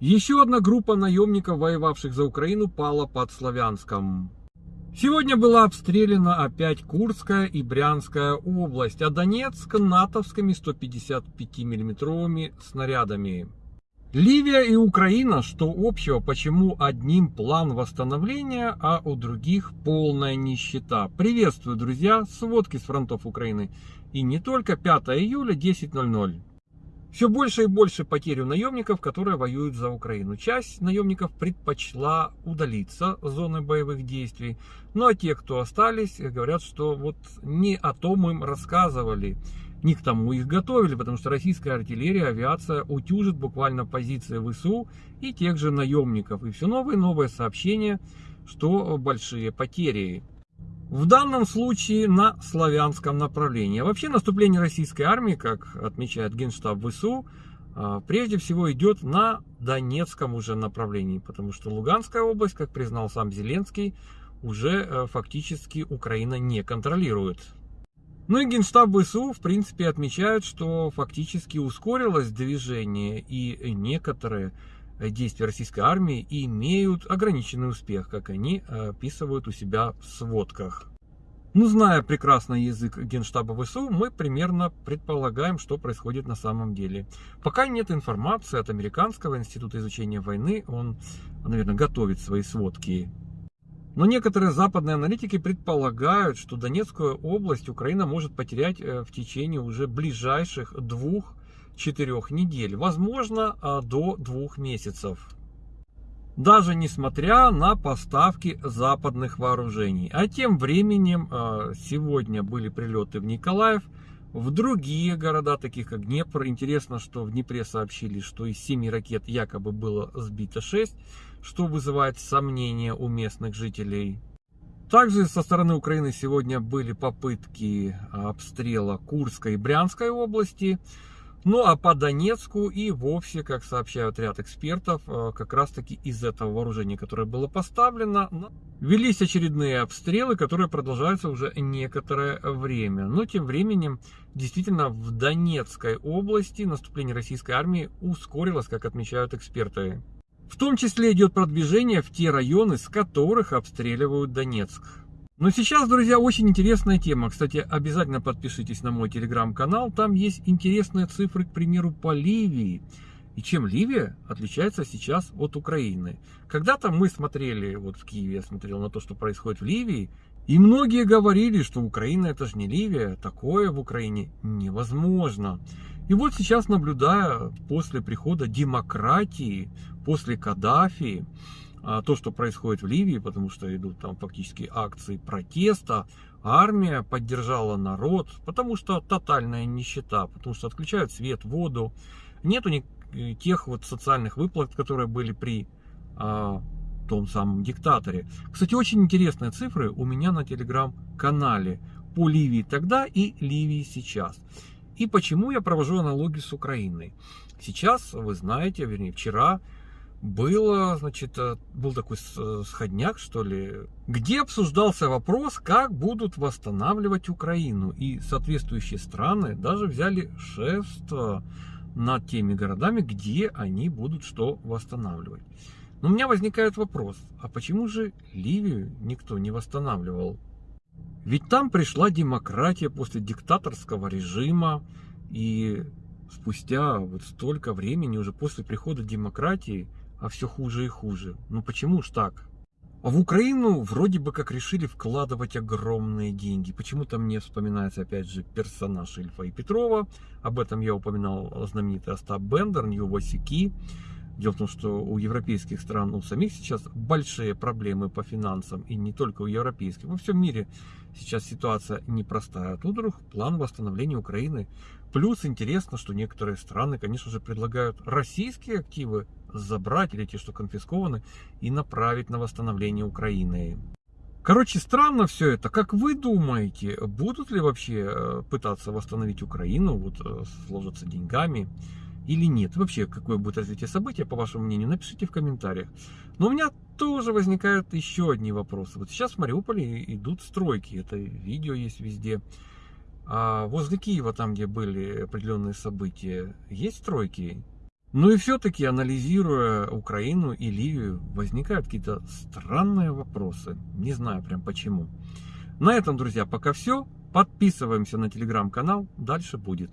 Еще одна группа наемников, воевавших за Украину, пала под Славянском. Сегодня была обстреляна опять Курская и Брянская область, а Донецк натовскими 155 миллиметровыми снарядами. Ливия и Украина, что общего, почему одним план восстановления, а у других полная нищета. Приветствую, друзья, сводки с фронтов Украины. И не только 5 июля 10.00. Все больше и больше потерь у наемников, которые воюют за Украину. Часть наемников предпочла удалиться с зоны боевых действий. Ну а те, кто остались, говорят, что вот не о том им рассказывали, не к тому их готовили, потому что российская артиллерия, авиация утюжит буквально позиции ВСУ и тех же наемников. И все новые и новые сообщения, что большие потери. В данном случае на славянском направлении. А вообще наступление российской армии, как отмечает Генштаб ВСУ, а, прежде всего идет на Донецком уже направлении, потому что Луганская область, как признал сам Зеленский, уже э, фактически Украина не контролирует. Ну и Генштаб ВСУ, в принципе, отмечают, что фактически ускорилось движение, и некоторые действия российской армии имеют ограниченный успех, как они описывают у себя в сводках. Ну, зная прекрасно язык Генштаба ВСУ, мы примерно предполагаем, что происходит на самом деле. Пока нет информации от Американского института изучения войны, он, наверное, готовит свои сводки. Но некоторые западные аналитики предполагают, что Донецкую область Украина может потерять э, в течение уже ближайших двух четырех недель, возможно а, до двух месяцев. Даже несмотря на поставки западных вооружений. А тем временем а, сегодня были прилеты в Николаев, в другие города, таких как Днепр. Интересно, что в Днепре сообщили, что из семи ракет якобы было сбито 6, что вызывает сомнения у местных жителей. Также со стороны Украины сегодня были попытки обстрела Курской и Брянской области. Ну а по Донецку и вовсе, как сообщают ряд экспертов, э, как раз таки из этого вооружения, которое было поставлено, велись очередные обстрелы, которые продолжаются уже некоторое время. Но тем временем, действительно, в Донецкой области наступление российской армии ускорилось, как отмечают эксперты. В том числе идет продвижение в те районы, с которых обстреливают Донецк. Но сейчас, друзья, очень интересная тема. Кстати, обязательно подпишитесь на мой телеграм-канал. Там есть интересные цифры, к примеру, по Ливии. И чем Ливия отличается сейчас от Украины. Когда-то мы смотрели, вот в Киеве я смотрел на то, что происходит в Ливии, и многие говорили, что Украина это же не Ливия, такое в Украине невозможно. И вот сейчас, наблюдая после прихода демократии, после Каддафи, то, что происходит в Ливии, потому что идут там фактически акции протеста, армия поддержала народ, потому что тотальная нищета, потому что отключают свет, воду, нету э, тех вот социальных выплат, которые были при а, том самом диктаторе. Кстати, очень интересные цифры у меня на телеграм-канале по Ливии тогда и Ливии сейчас. И почему я провожу аналогию с Украиной. Сейчас, вы знаете, вернее, вчера было, значит, э, был такой сходняк, что ли, где обсуждался вопрос, как будут восстанавливать Украину. И соответствующие страны даже взяли шефство над теми городами, где они будут что восстанавливать. Но у меня возникает вопрос, а почему же Ливию никто не восстанавливал? Ведь там пришла демократия после диктаторского режима, и спустя вот столько времени, уже после прихода демократии, а все хуже и хуже. Ну почему ж так? А в Украину вроде бы как решили вкладывать огромные деньги. Почему-то мне вспоминается опять же персонаж Ильфа и Петрова. Об этом я упоминал знаменитый Остап Бендер, Нью Васики. Дело в том, что у европейских стран, у самих сейчас большие проблемы по финансам, и не только у европейских. Во всем мире сейчас ситуация непростая. А тут вдруг план восстановления Украины. Плюс интересно, что некоторые страны, конечно же, предлагают российские активы забрать, или те, что конфискованы, и направить на восстановление Украины. Короче, странно все это. Как вы думаете, будут ли вообще э, пытаться восстановить Украину, вот э, сложиться деньгами? Или нет. Вообще, какое будет развитие события, по вашему мнению, напишите в комментариях. Но у меня тоже возникают еще одни вопросы. Вот сейчас в Мариуполе идут стройки, это видео есть везде. А возле Киева, там, где были определенные события, есть стройки? Ну и все-таки, анализируя Украину и Ливию, возникают какие-то странные вопросы. Не знаю прям почему. На этом, друзья, пока все. Подписываемся на телеграм-канал. Дальше будет.